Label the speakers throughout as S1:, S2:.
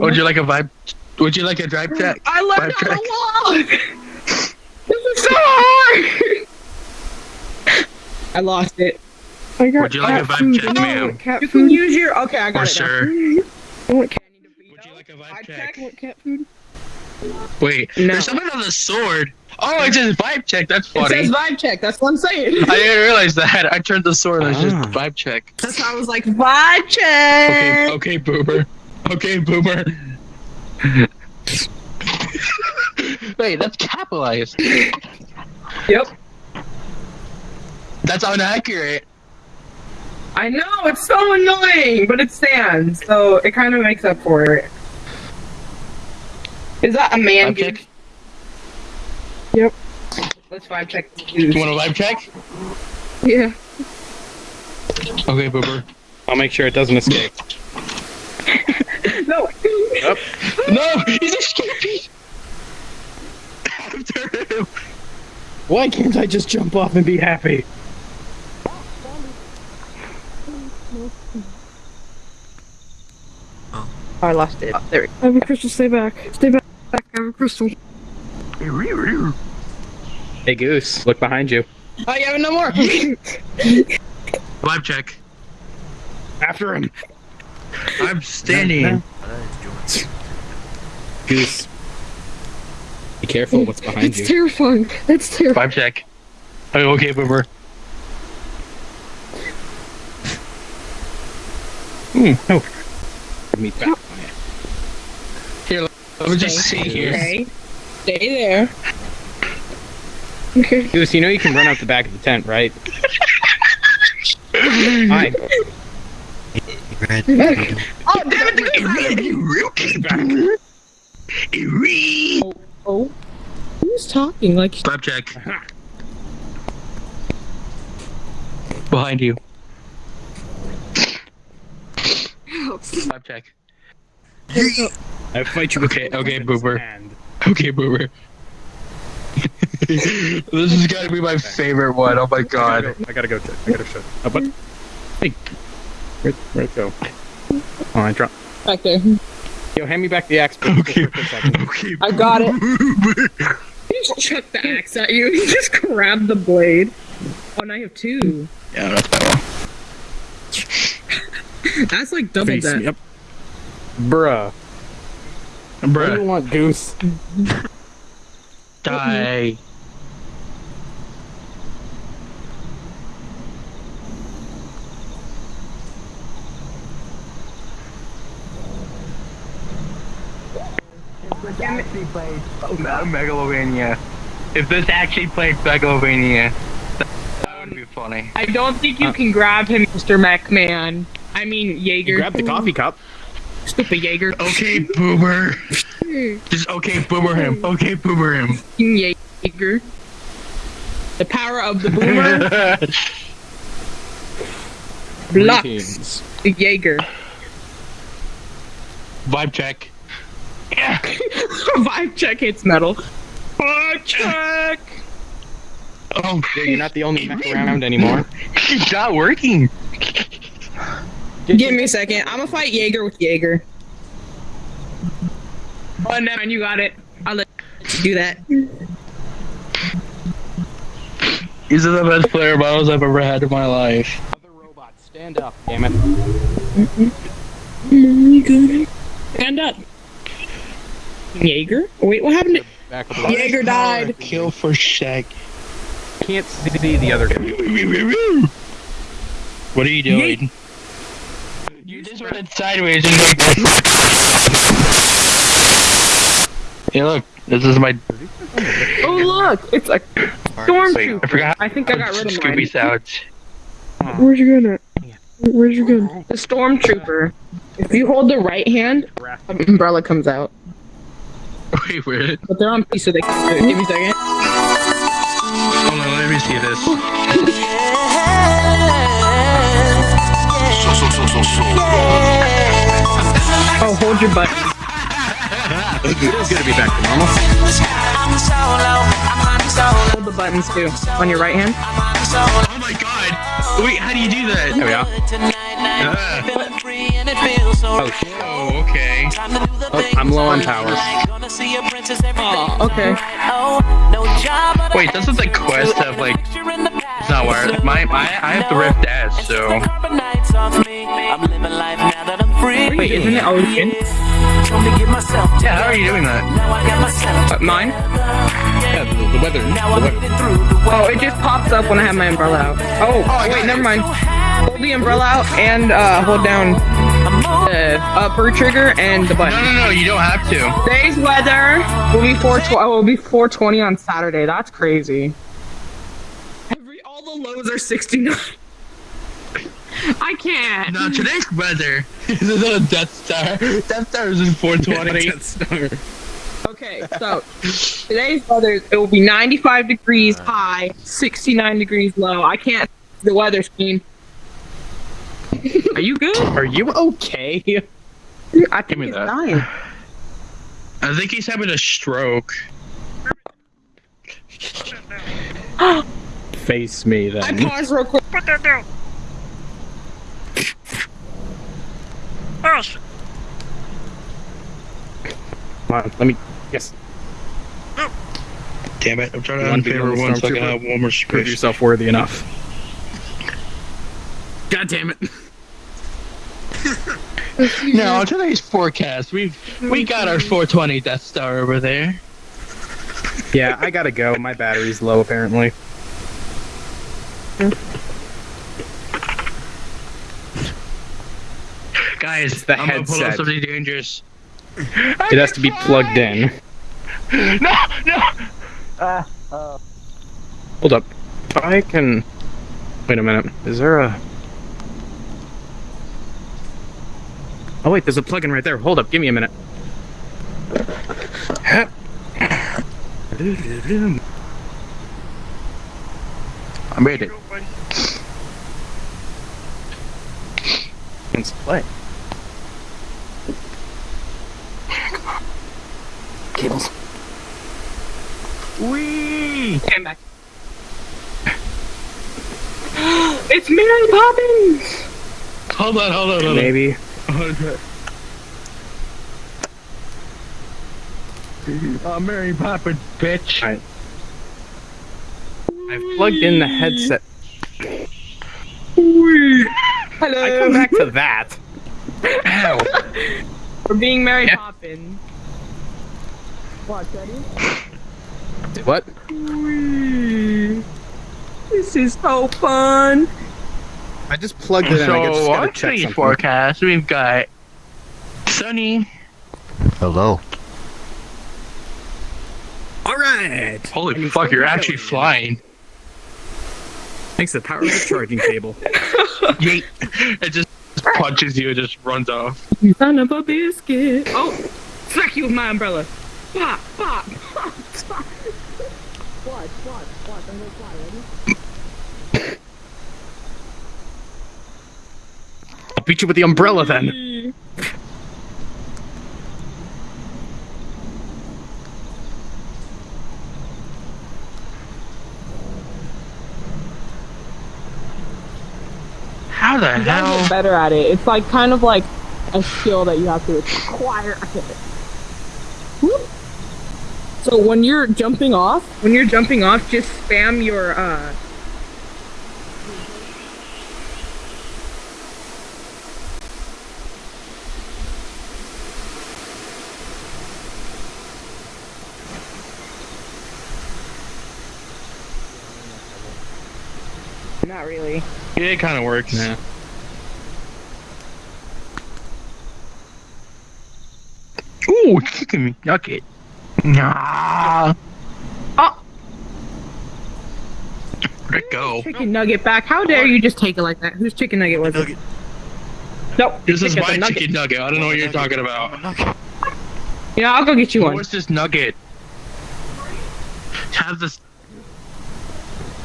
S1: Would you like a vibe? Would you like a drive check?
S2: I learned
S1: Vibe
S2: how
S1: check.
S2: to walk. this is so hard. I lost it.
S3: I got
S1: Would you like a vibe
S3: food.
S1: check, ma'am?
S3: want cat
S2: You can use your. Okay, I got
S1: For
S2: it. now.
S1: sure.
S3: I want cat,
S1: Would you like a
S2: Vibe
S1: vibe
S2: check?
S1: check?
S3: I want cat food.
S1: Wait,
S2: No.
S1: there's something on the sword. Oh, it says vibe check. That's funny.
S2: It says vibe check. That's what I'm saying.
S1: I didn't realize that. I turned the sword and it's just
S4: Ah.
S1: vibe check.
S2: That's why I was like vibe check.
S1: Okay, okay, boomer. Okay, boomer. Wait, that's capitalized.
S2: Yep.
S1: That's inaccurate.
S2: I know it's so annoying, but it stands, so it kind of makes up for it. Is that a man?
S1: Vibe check?
S3: Yep.
S2: Let's vibe check.
S1: You want a vibe check?
S3: Yeah.
S1: Okay, boomer.
S4: I'll make sure it doesn't escape.
S2: No. Yep.
S1: No, he's escaping. After him.
S4: Why can't I just jump off and be happy?
S2: Oh, I lost it. Oh, there we go.
S3: I have a crystal. Stay back. Stay back. I have a crystal.
S4: Hey Goose, look behind you.
S2: Oh, you have no more.
S1: Live check.
S4: After him.
S1: I'm standing.
S4: Goose. Be careful what's behind
S3: It's
S4: you.
S3: terrifying. That's terrifying.
S1: Vibe check. Oh, okay, boomer.
S4: Hmm, no. Meet back.
S1: Here, let me just see here.
S2: Okay. Stay there.
S3: Okay.
S4: Goose, you know you can run out the back of the tent, right? Fine.
S5: Red,
S2: Oh, damn it! Oh. Who's talking? Like,
S1: Vibe check. Behind you. Vibe check.
S4: I fight you with
S1: Okay,
S4: both
S1: okay,
S4: hands
S1: Boober. Okay, boomer. this has got to be my favorite one. Oh my
S4: I gotta
S1: god.
S4: go. I gotta go check. I gotta shut. Oh, but hey, where, where'd it go? Oh, I dropped.
S2: back there.
S4: Yo, hand me back the axe. please,
S1: Okay.
S4: for a second.
S1: Okay.
S2: I got it.
S1: Boomer.
S2: He just chucked the axe at you. He just grabbed the blade. Oh, and I have two.
S1: Yeah, that's better.
S2: That's like double
S4: Face
S2: that.
S4: me up. Bruh. What do you want, Goose?
S1: die. actually played oh, Megalovania. If this actually played Megalovania, that, that would be funny.
S2: I don't think you can grab him, Mr. McMahon. I mean, Jaeger.
S4: Grab the coffee cup.
S2: Stupid Jaeger.
S1: Okay, boomer. Just okay, boomer him. Okay, boomer him.
S2: Jaeger. The power of the boomer blocks the Jaeger.
S1: Vibe check.
S2: Vibe check hits metal. Vibe check!
S1: Oh,
S4: Yeah, you're not the only mech around anymore.
S1: it's not working.
S2: Give me a second. I'm gonna fight Jaeger with Jaeger. Oh, never mind. You got it. I'll let you do that.
S1: These are the best player battles I've ever had in my life.
S4: Other robots, stand up, damn it.
S2: Stand up. Jaeger? Wait, what happened to
S4: Back up a lot.
S2: Jaeger died?
S1: Kill for Shaq.
S4: Can't see the other guy.
S1: What are you doing? You just went sideways and like Hey look, this is my
S2: Oh look, it's a
S5: Mark,
S2: stormtrooper.
S1: I forgot
S2: I think I got rid of
S1: Scooby
S2: mine.
S1: sounds.
S3: Where's your gun at? Where's your gun?
S2: The stormtrooper. If you hold the right hand, an umbrella comes out.
S1: Wait, where?
S2: But they're on piece, so they can do it. Give me a second.
S1: Hold on, let me see this.
S2: Oh, hold your butt.
S4: it's gonna be back to normal.
S2: Hold the buttons too. On your right hand.
S1: Oh my god! Wait, how do you do that?
S4: There we are.
S1: Ah. Oh, okay.
S4: Oh, I'm low on power.
S2: Oh, okay.
S1: Wait, doesn't the quest have like? It's not wired. My, my, I have the Rift S, so.
S2: Wait, isn't it Ocean?
S1: Yeah, how are you doing that?
S2: Uh, mine?
S4: Yeah, the, the weather. The weather.
S2: Oh, it just pops up when I have my umbrella out. Oh, wait, never mind. Hold the umbrella out and uh, hold down the upper trigger and the button.
S1: no, no, no, you don't have to.
S2: Today's weather will be 420. Oh, will be 420 on Saturday. That's crazy. Every all the lows are 69. I can't.
S1: No, today's weather is a Death Star. Death Star is in 420.
S4: Death Star.
S2: Okay, so today's weather it will be 95 degrees uh. high, 69 degrees low. I can't the weather screen. Are you good?
S4: Are you okay?
S2: I think he's
S1: that.
S2: dying.
S1: I think he's having a stroke.
S4: Face me then.
S2: I
S4: then.
S2: paused real quick. Put that down.
S4: Come on, let me guess.
S1: Damn it, I'm trying to
S4: wanna
S1: unfavor one so I can have one more
S4: Prove yourself worthy enough. God damn it.
S1: No, today's forecast. we've we got our 420 Death Star over there.
S4: Yeah, I gotta go. My battery's low apparently.
S1: Guys,
S4: the
S1: I'm gonna pull
S4: headset.
S1: up something dangerous.
S4: It has to be plugged in.
S1: No, no.
S4: Hold up. I can. Wait a minute. Is there a. Oh, wait, there's a plug in right there. Hold up. Give me a minute.
S1: I made it.
S4: Let's play. Cables.
S1: Wee!
S2: Stand back. it's Mary Poppins.
S1: Hold on, hold on, hold on.
S4: Maybe.
S1: Hold on. Oh, Mary Poppins, bitch.
S4: Alright. I've plugged in the headset.
S2: Hello.
S4: I come back to that.
S1: Ow.
S2: for being Mary
S4: Yeah.
S2: Poppins. Watch, ready?
S4: What?
S2: This is so fun.
S4: I just plugged it in. I just
S1: So,
S4: gotta
S1: today's forecast, we've got sunny.
S5: Hello.
S4: Alright!
S1: Holy fuck, you're actually flying.
S4: Thanks to the power of the charging cable.
S1: Yeet. It just punches you, it just runs off.
S2: You son of a biscuit. Oh, smack you with my umbrella. Pop, pop, pop, pop. Watch, watch, watch. I'm gonna fly. Ready?
S4: Beat you with the umbrella then.
S1: How the
S2: You gotta
S1: hell?
S2: get better at it. It's like kind of like a skill that you have to acquire. So when you're jumping off, when you're jumping off, just spam your uh. Not really.
S1: Yeah, it kind of works.
S4: Yeah.
S1: Ooh, it's kicking me. Yuck it. Nah.
S2: Oh.
S1: Where'd it go?
S2: Chicken nugget back. How dare you just take it like that? Whose chicken nugget was it? Nope.
S1: This is my
S2: the nugget.
S1: chicken nugget. I don't know what you're talking about.
S2: Yeah, I'll go get you one.
S1: What's this nugget? Have this.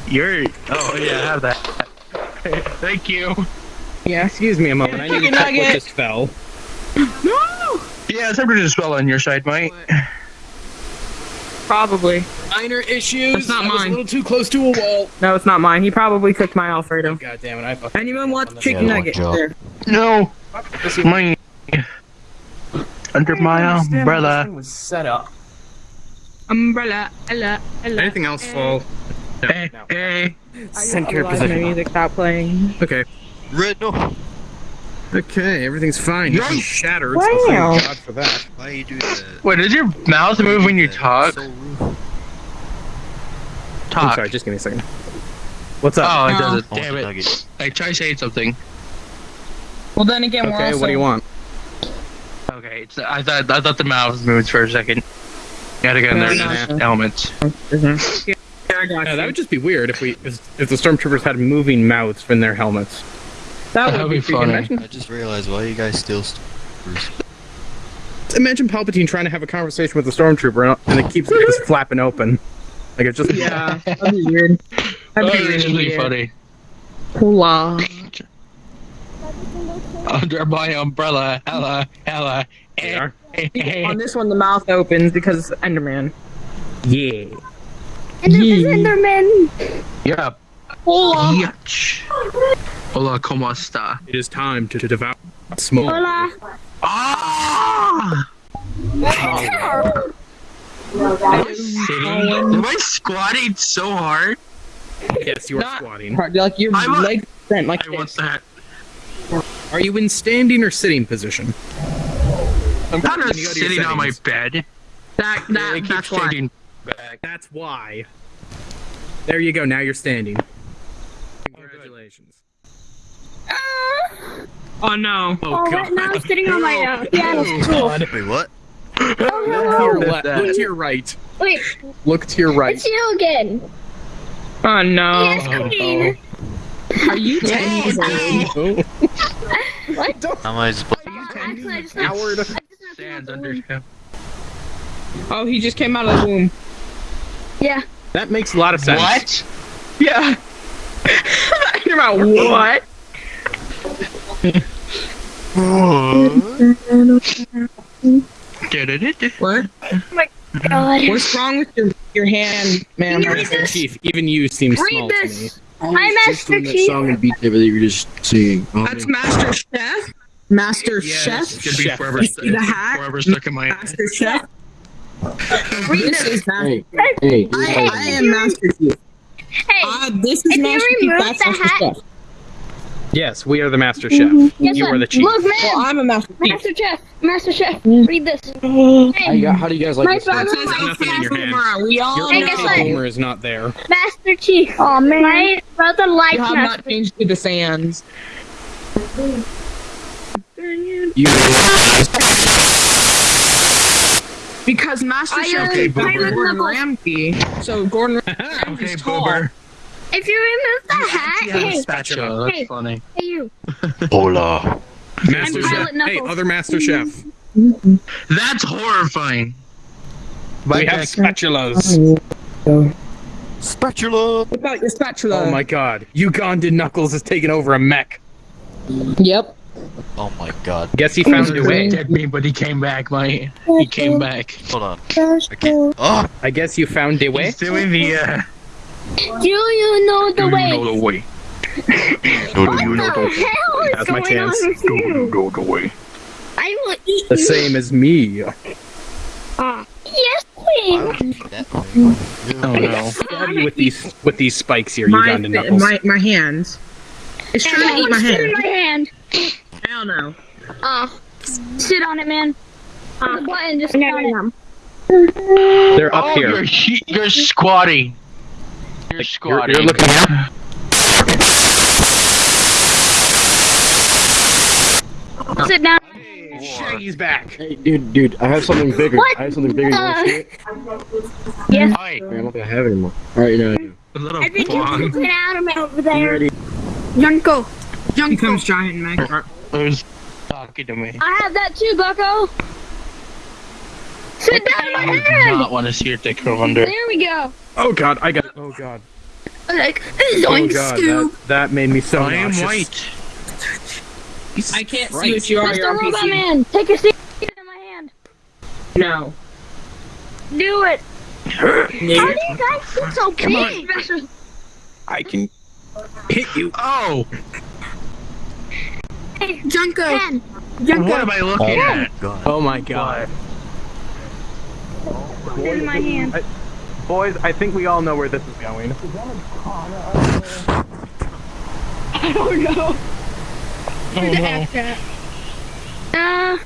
S1: You're. Oh yeah, I have that. Thank you.
S4: Yeah, excuse me a moment. I need to
S2: Chicken
S4: check what just fell.
S2: No.
S1: Yeah, somebody just fell on your side, mate.
S2: Probably.
S4: Minor issues.
S2: It's not
S4: I was
S2: mine.
S4: a little too close to a wall.
S2: No, it's not mine. He probably cooked my Alfredo.
S4: God damn it! I fucking.
S2: Anyone wants chicken
S5: don't
S2: nugget?
S5: joke.
S2: There.
S1: No, mine. Under my umbrella.
S6: was set up.
S2: Umbrella, ella, ella.
S4: Anything else eh. fall? No,
S1: Hey,
S4: no.
S1: hey.
S6: Center
S2: Otherwise, my
S6: position.
S2: music stopped playing.
S4: Okay.
S5: Red, no.
S4: Okay, everything's fine. Nothing
S1: Yikes.
S4: shattered. So
S2: Wow.
S4: thank God for that.
S5: Why do you do that?
S1: Wait, does your mouth move when you
S5: That.
S1: talk?
S5: So rude.
S4: I'm
S1: Talk.
S4: sorry, just give me a second. What's up?
S1: Oh, it
S2: No.
S1: doesn't.
S5: I want
S1: Damn
S5: the
S1: it.
S5: nugget.
S1: Like, try saying something.
S2: Well, then again, we're
S4: okay,
S2: also.
S4: what do you want?
S1: Okay, it's, I thought I thought the mouth moved for a second. Gotta get in
S2: No,
S1: there.
S2: no,
S1: elements. Mm-hmm.
S2: Yeah, I got
S4: Yeah, that would just be weird if we if, if the stormtroopers had moving mouths in their helmets.
S2: That
S1: That
S2: would
S1: would be
S2: be
S1: funny.
S2: imagine-
S5: I just realized why you guys steal stormtroopers.
S4: Imagine Palpatine trying to have a conversation with a stormtrooper and it keeps just flapping open. Like it's just
S2: Yeah, that'd be weird. That'd
S1: That'd
S2: be
S1: be
S2: really
S1: really
S2: weird.
S1: funny.
S2: Hula.
S1: Under my umbrella, hella, hella.
S4: They
S1: eh, eh, eh.
S2: On this one, the mouth opens because it's Enderman.
S4: Yeah.
S2: Enderman.
S1: Yeah.
S2: Hola.
S1: Yach. Hola, ¿cómo está?
S4: It is time to, to devour smoke.
S1: Ah! Am I? Am I squatting so hard?
S4: Yes, you are
S2: Not-
S4: squatting.
S2: Like your
S1: I'm a-
S2: legs bent like
S1: I want
S2: this.
S1: that.
S4: Are you in standing or sitting position?
S1: I'm kind of
S4: When you go to your
S1: sitting on my bed.
S2: That that
S1: keep
S2: that's why.
S1: Changing back.
S4: That's why. There you go. Now you're standing. Congratulations.
S2: Oh no.
S4: Oh, God.
S7: now I'm sitting on my uh, piano stool.
S5: Wait, what?
S4: Look to your left. Look to your right.
S7: Wait,
S4: Look to your right.
S7: it's you again.
S2: Oh no.
S7: Yes, Queen.
S2: Are you ten years old?
S5: How am I supposed
S7: Actually, I just
S4: Howard.
S1: Stands under him.
S2: Oh, he just came out of the womb.
S7: Yeah.
S4: That makes a lot of sense.
S1: What?
S2: Yeah. You're about what? What?
S7: My God.
S2: What's wrong with your your hand, man?
S7: Can
S4: Master? Chief, even you seem
S7: Read
S4: small to me.
S7: this. Hi, Master Chief.
S8: and beat that you were just singing. Um,
S2: That's Master Chef. Master
S1: Yeah,
S2: Chef.
S1: it's gonna be
S4: Chef.
S1: forever,
S2: You see the hat?
S1: forever stuck in my head.
S2: Master Chef.
S7: Read
S2: This
S7: this.
S2: is Master.
S8: hey, hey,
S2: I,
S8: hey,
S2: I am Master Chief.
S7: Hey,
S2: Uh, this is Master Chief. That's Master Chef.
S4: Yes, we are the Master Chef.
S7: guess
S4: You
S7: what?
S4: are the chief.
S7: Look, man.
S2: Well, I'm a Master Chief.
S7: Master Chef. Master Chef. Read this.
S8: how,
S7: Hey,
S8: you, how do you guys like
S7: My
S8: this?
S7: father-
S8: one?
S4: There's nothing in your hand.
S2: We all
S4: Your
S2: know.
S7: guess
S4: okay
S7: what?
S4: boomer is not there.
S7: Master Chief. Oh man. My brother likes
S2: You have
S7: Master
S2: not changed to the sands.
S4: You
S2: Because Master
S7: I,
S2: Chef
S7: uh,
S2: is
S1: Boomer.
S2: Gordon Ramsay. So Gordon
S1: Okay,
S2: Ramsay's tall.
S1: boomer.
S7: If you remove the hat, hey,
S1: spatula. That's
S7: Hey.
S1: funny.
S7: hey you.
S5: Hola.
S4: Master
S7: I'm
S4: Chef. Hey, other Master Chef.
S1: That's horrifying.
S4: We have spatulas.
S5: Spatula.
S2: What about your spatula?
S4: Oh my god. Ugandan Knuckles has taken over a mech.
S2: Yep.
S5: Oh my god.
S4: Guess he found a way.
S1: Dead me, but he came back. My he came back.
S5: Hold on. I can't. Oh!
S4: I guess you found a way.
S1: He's doing the. Uh,
S7: Do you know the
S1: do
S7: way?
S1: you know the way?
S5: No,
S7: what
S5: do you know
S7: the
S5: the
S7: hell is
S4: That's my
S7: going
S4: chance.
S7: on with
S1: Do you
S7: you?
S1: know the way?
S7: I will eat
S4: The
S7: you.
S4: same as me.
S7: Ah. Yes, Queen.
S5: that way.
S4: Oh no. Stab you with these with these spikes here,
S2: My,
S4: Ugandan Knuckles.
S2: my, my hands. It's trying to eat my hand.
S7: my hand.
S2: Hell no.
S7: Ah. sit on it, man. Ah. The button, just sit on it.
S4: They're up
S1: oh,
S4: here.
S1: You're, he- you're squatting. You're
S4: You're,
S1: squatting.
S4: you're looking up.
S7: Sit down.
S4: Shaggy's back.
S8: Hey, dude, dude, I have something bigger.
S7: What
S8: I have something bigger. You want to see it?
S7: Yes.
S1: Hi,
S8: I don't think I have it anymore. All right, you know. I do.
S1: a little
S7: I think you
S1: blonde.
S7: can get out of me over there.
S8: ready?
S7: Junko.
S2: He comes giant mech.
S1: Who's talking to me?
S7: I have that too, Bucko. Sit down in my
S1: I do not want to see your dick go under.
S7: There we go.
S4: Oh god, I got. Oh god.
S7: Like,
S4: Oh
S7: zoink,
S4: god, that, that made me so
S1: I am white.
S2: I can't see what you are.
S7: Mr.
S2: You're
S7: Robot
S2: NPC.
S7: Man, take your seat in my hand.
S2: No.
S7: Do it. How do you guys get so big?
S4: I can hit you.
S1: Oh,
S7: Hey, Junko. Ken,
S1: What am I looking at?
S5: God.
S4: Oh my god.
S7: in my hand.
S4: Boys, I think we all know where this is going.
S7: Uh, how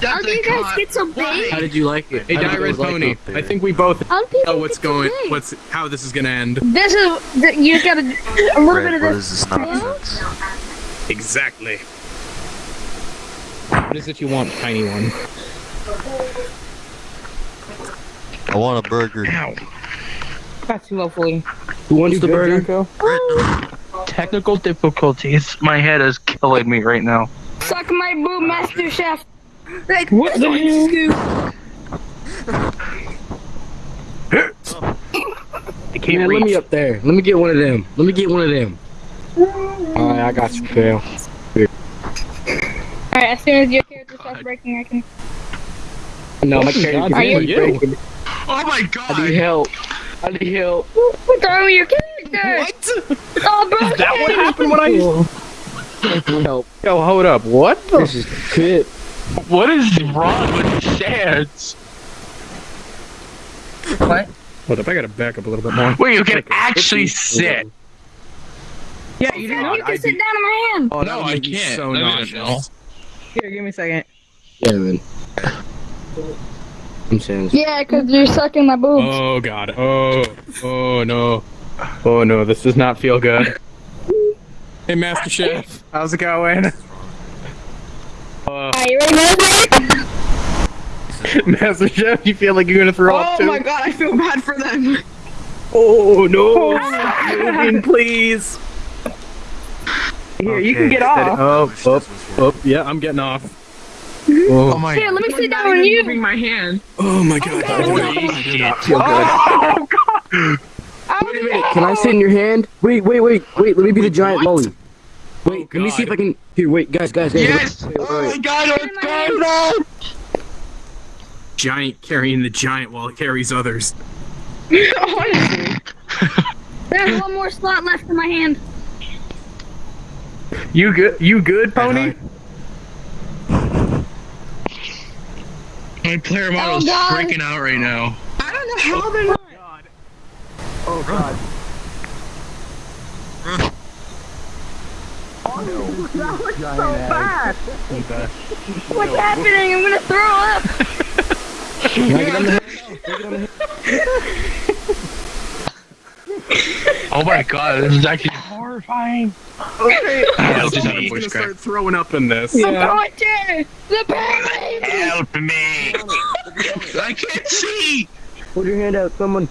S1: That's
S7: do you
S1: a
S7: guys
S1: con-
S7: get so big?
S8: How did you like it?
S4: Hey,
S8: How did
S4: Die
S8: you
S4: Red
S8: like
S4: Pony.
S8: it up there?
S4: I think we both
S7: How
S4: know what's
S7: get so
S4: going,
S7: big?
S4: what's how this is gonna end.
S7: This is you just gotta a little bit of this.
S5: is this?
S4: Exactly. What is it you want, tiny one?
S5: I want a burger.
S2: That's lovely.
S8: Who wants the burger?
S5: Red.
S1: Technical difficulties. My head is killing me right now.
S7: Suck my boob, Master Chef. Like,
S2: What the hell?
S4: I can't
S8: Man, let me up there. Let me get one of them. Let me get one of them. Alright, I got you, Phil.
S7: Alright, as soon as your character starts breaking, I can.
S8: No, my
S4: Oh,
S8: character
S4: God,
S8: can't
S4: you-
S8: breaking.
S1: Oh my god!
S8: I need help. I need help.
S7: What's wrong with your character?
S4: What?
S7: Oh, bro.
S4: Is that what happened when I?
S8: Help.
S4: Yo, hold up. What the?
S8: This is good.
S1: What is wrong with Sans? What?
S4: Hold up. I gotta back up a little bit more.
S1: Wait, you can
S4: Okay,
S1: actually sit.
S2: Yeah, you
S7: You can
S4: I'd
S7: sit
S4: be-
S7: down in my hand.
S4: Oh,
S1: No, I can't.
S4: So
S1: No, no,
S4: nauseous.
S1: no.
S2: Here, give me a second.
S8: Yeah, man. I'm saying.
S7: Yeah, because you're sucking my boobs.
S4: Oh god. Oh. Oh no. Oh no. This does not feel good. Hey, Master Chef. How's it going? Uh,
S7: Are you ready to
S4: Master Chef, you feel like you're gonna throw up
S2: Oh my god, I feel bad for them.
S4: Oh no! Stop moving, please.
S2: Here, you can get off.
S4: Oh, oh, oh, yeah, I'm getting off.
S1: Oh
S4: Oh,
S1: my
S7: Here, let me
S2: I'm
S7: sit
S2: not
S7: down on you.
S2: moving my hand.
S4: oh my god.
S7: Oh god.
S4: I do not feel oh, good.
S1: Oh god!
S8: Wait a minute. Can I sit in your hand? Wait, wait, wait, wait. Let me be the giant
S4: what?
S8: lolly. Oh, wait, let me see if I can. Here, wait, guys, guys, guys.
S1: Yes!
S8: Wait, wait,
S1: Oh my
S8: wait.
S1: god, what's going on?
S4: Giant carrying the giant while it carries others.
S2: Honestly.
S7: There's one more slot left in my hand.
S4: You good? You good, Pony?
S1: My player model's oh,
S7: God.
S1: freaking out right now.
S2: I don't know how they're not.
S4: Oh god.
S7: Oh, What's happening? I'm gonna throw up.
S8: Can I get on the head?
S1: Oh my god, this is actually horrifying.
S4: Okay.
S1: Help
S4: Someone's
S1: me.
S4: gonna start throwing up in this.
S7: I'm going to the pyramid.
S1: Help me! I can't see!
S8: Hold your hand out, someone.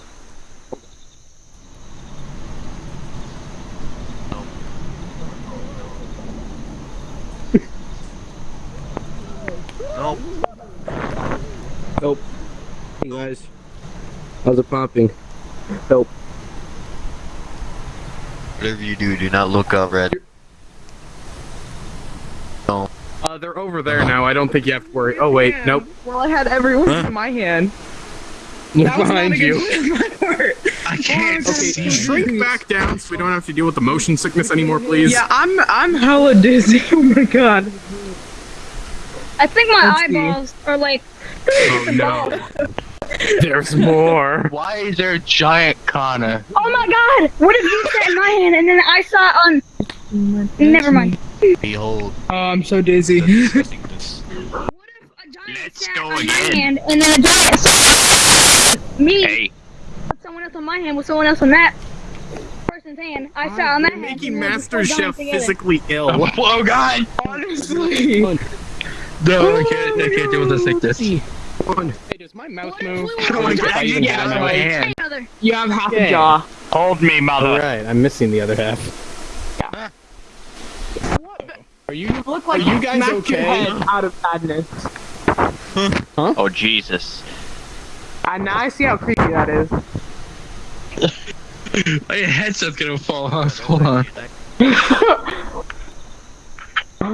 S5: Nope.
S8: Help. Hey guys. How's it popping? Help.
S5: Whatever you do, do not look up, Red. No.
S4: Uh, they're over there now. I don't think you have to worry. Oh wait, nope.
S2: Well, I had everyone
S5: Huh?
S2: in my hand.
S4: Look
S2: That was
S4: behind you.
S2: my part.
S1: I can't
S4: Okay,
S1: see.
S4: shrink back down so we don't have to deal with the motion sickness anymore, please.
S2: Yeah, I'm I'm hella dizzy. Oh my god.
S7: I think my
S2: Let's see.
S7: eyeballs are like.
S4: Oh no. There's more.
S1: Why is there a giant Kana?
S7: Oh my god! What if you sat in my hand and then I saw it on? Never mind.
S5: Behold,
S2: Oh, I'm so dizzy.
S5: the disgustingness.
S7: What if a giant
S1: Let's
S7: sat
S1: go
S7: on
S1: again.
S7: my hand and then a giant saw me,
S1: Hey,
S7: someone else on my hand with someone else on that person's hand? I sat on that
S4: You're
S7: hand.
S4: making
S7: and then we
S4: Master
S7: were
S4: Chef
S7: together.
S4: physically ill.
S1: Oh, oh god!
S2: Honestly.
S1: No, I can't, I can't deal with this like this.
S4: Hey, does my mouth
S7: What if
S4: move?
S7: we were
S1: oh my god, I
S4: I
S1: can get out of my
S2: Yeah.
S1: hand.
S2: You have half
S4: Okay.
S2: a jaw.
S1: Hold me, mother.
S4: Alright, I'm missing the other half. Are you You
S2: Look
S4: Are
S2: like
S4: you guys
S2: smacked your
S4: okay?
S2: head out of sadness.
S1: Oh Jesus.
S2: And now I see how creepy that is.
S1: My headset's gonna fall off. Hold on.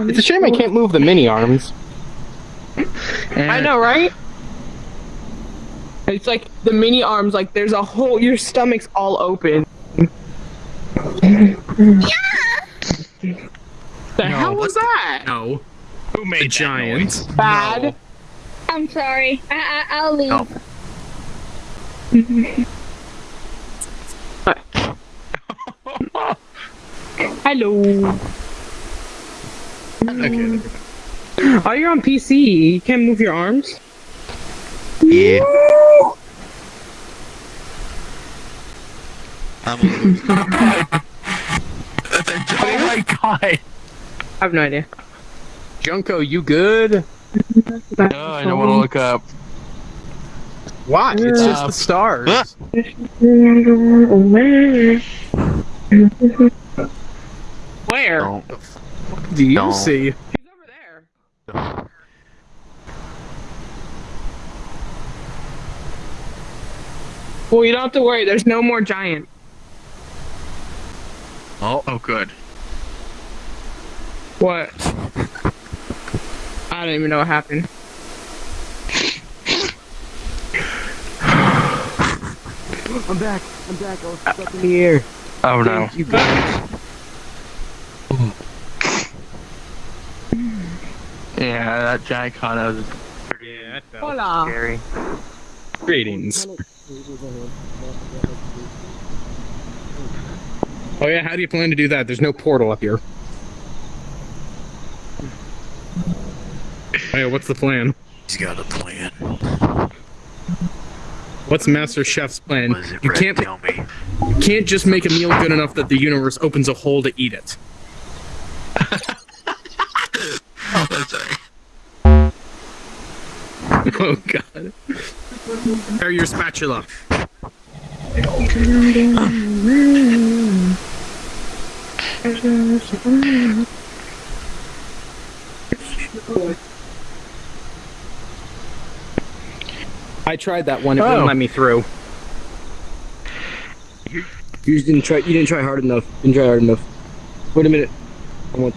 S4: It's a shame I can't move the mini arms.
S2: I know, right? It's like the mini arms, like there's a whole, your stomach's all open. Yeah! The hell was that?
S4: No.
S1: Who made
S4: The
S1: that
S4: giant.
S1: noise?
S2: Bad.
S7: I'm sorry. I, I, I'll leave.
S5: No.
S2: Hello.
S4: Okay.
S2: Oh, you're on PC. You can't move your arms.
S5: Yeah. I'm a.
S1: Oh my god!
S2: I have no idea.
S4: Junko, you good?
S1: No, I don't want to look up.
S4: Why? It's just
S1: Uh,
S4: the stars.
S5: Ah.
S2: Where?
S5: Don't.
S4: Do you
S5: Don't.
S4: see?
S2: He's over there. Well, you don't have to worry. There's no more giant.
S5: Oh,
S1: Oh, good.
S2: What? I don't even know what happened.
S8: I'm back. I'm back. I was uh, stuck in the air.
S1: Oh no.
S8: You guys.
S1: Yeah, that giant con was
S4: Yeah, that
S2: Hola.
S1: scary.
S4: Greetings. Oh yeah, how do you plan to do that? There's no portal up here. Oh yeah, what's the plan?
S5: he's got a plan.
S4: What's Master Chef's plan?
S5: It,
S4: You
S5: Red?
S4: can't
S5: Tell me.
S4: you can't just make a meal good enough that the universe opens a hole to eat it.
S5: Oh
S4: god. Prepare your spatula. I tried that one, it
S1: Oh.
S4: wouldn't let me through.
S8: You just didn't try. You didn't try hard enough. Didn't try hard enough. Wait a minute. I want.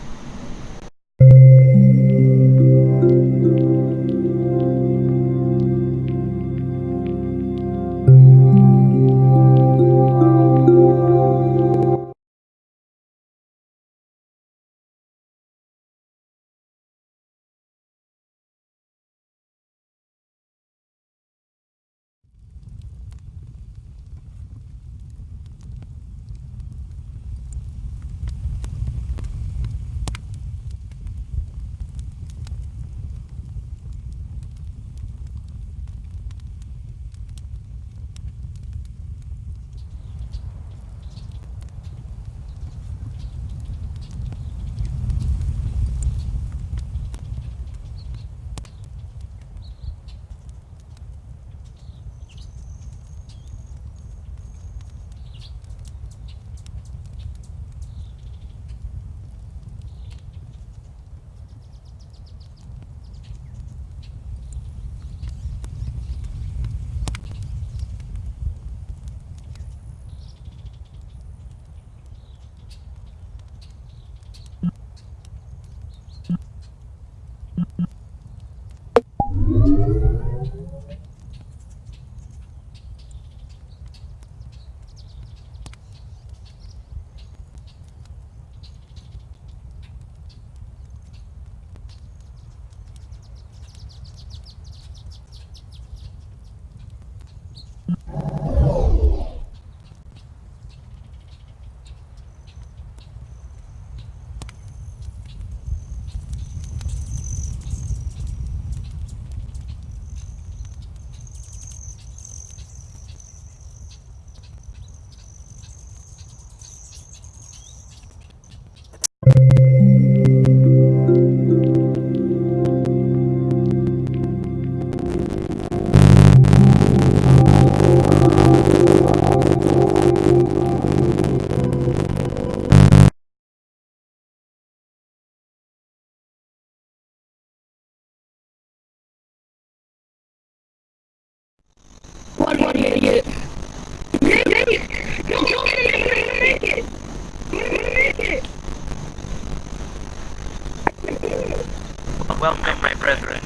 S6: Brethren.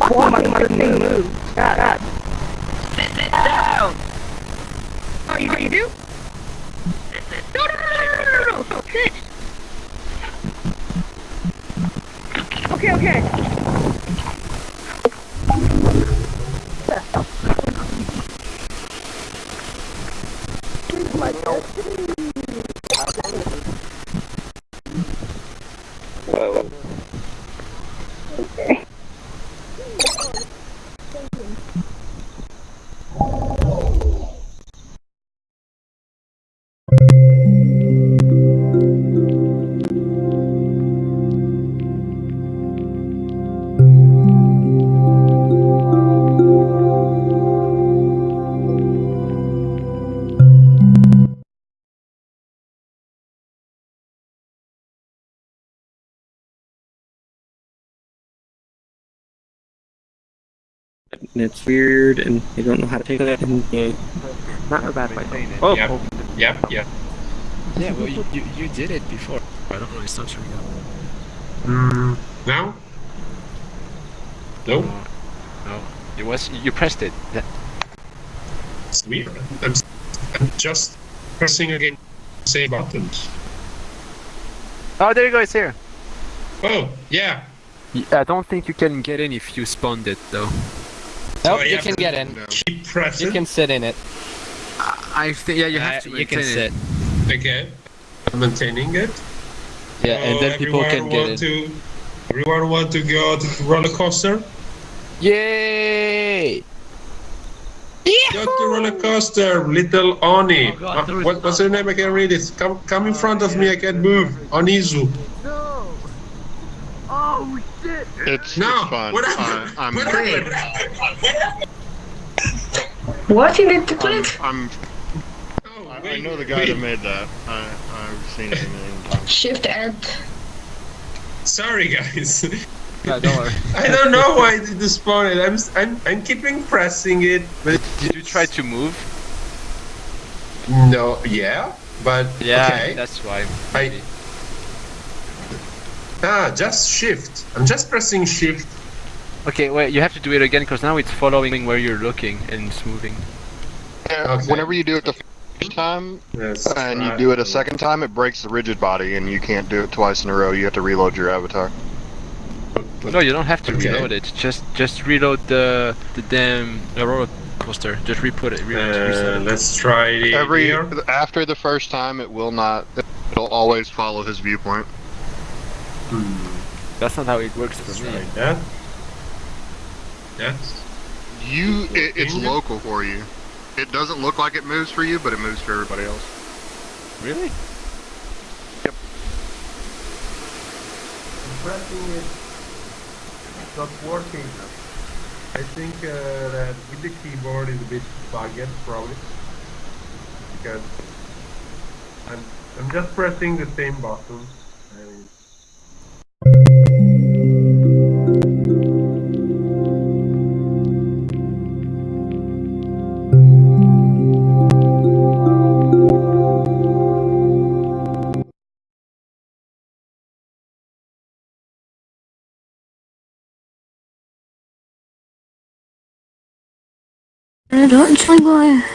S7: Oh my god, thing moved.
S9: And it's weird, and they don't know how to take it. And yeah, not a bad fight. Oh,
S10: Yep. Yep, yep.
S5: Yeah, well, you, you, you did it before. I don't know, it's not showing up.
S10: Mm, now? Nope.
S5: No. It was, you pressed it. That,
S10: It's weird. I'm, s- I'm just pressing again same buttons.
S5: oh, there you go, it's here.
S10: Oh, yeah.
S5: I don't think you can get in if you spawned it, though.
S10: So
S11: Nope,
S10: I
S11: you can get in.
S10: Keep pressing.
S11: You can sit in it.
S5: I think, yeah, you have
S11: Uh,
S5: to
S11: you can
S5: maintain
S11: sit.
S5: it.
S10: Okay. I'm maintaining it.
S11: Yeah, and then people can get
S10: want
S11: in.
S10: To, everyone want to go to the roller coaster?
S5: Yay!
S10: Go to the roller coaster, little Oni.
S12: Oh God,
S10: Uh, what, what's her name? I can't read it. Come, come in front of me. I can't move. Onizu.
S13: It's,
S10: No.
S13: it's fine.
S10: What
S13: I,
S10: happened?
S13: I'm,
S10: What
S13: I'm,
S10: happened?
S14: What you need to click?
S13: I'm,
S10: Oh,
S13: I, I know the guy
S10: wait.
S13: that made that. I, I've seen it a million times.
S14: Shift Alt.
S10: Sorry, guys.
S5: Yeah, don't worry.
S10: I don't know why it did spawn. I'm, s- I'm, I'm keeping pressing it, but
S5: Did you try to move?
S10: no, yeah, but
S5: Yeah,
S10: okay.
S5: that's why.
S10: I-
S5: maybe.
S10: Ah, just shift. I'm just pressing shift.
S5: Okay, wait, you have to do it again because now it's following where you're looking and it's moving.
S13: Yeah,
S10: Okay.
S13: Whenever you do it the first time
S10: Yes.
S13: and you do it a second time, it breaks the rigid body, and you can't do it twice in a row. You have to reload your avatar.
S5: No, you don't have to
S10: Okay.
S5: reload it. Just just reload the the damn the roller coaster. Just re-put it. Re-
S10: Uh,
S5: it.
S10: let's try the
S13: Every
S10: here.
S13: after the first time, it will not. It'll always follow his viewpoint.
S5: That's not how it works for
S10: Let's
S5: me.
S10: try that. Yes.
S13: You, it, it's local for you. It doesn't look like it moves for you, but it moves for everybody else.
S5: Really?
S10: pressing it. It's not working. I think uh, that with the keyboard is a bit bugged probably. Because I'm I'm just pressing the same button. And
S14: Don't boy.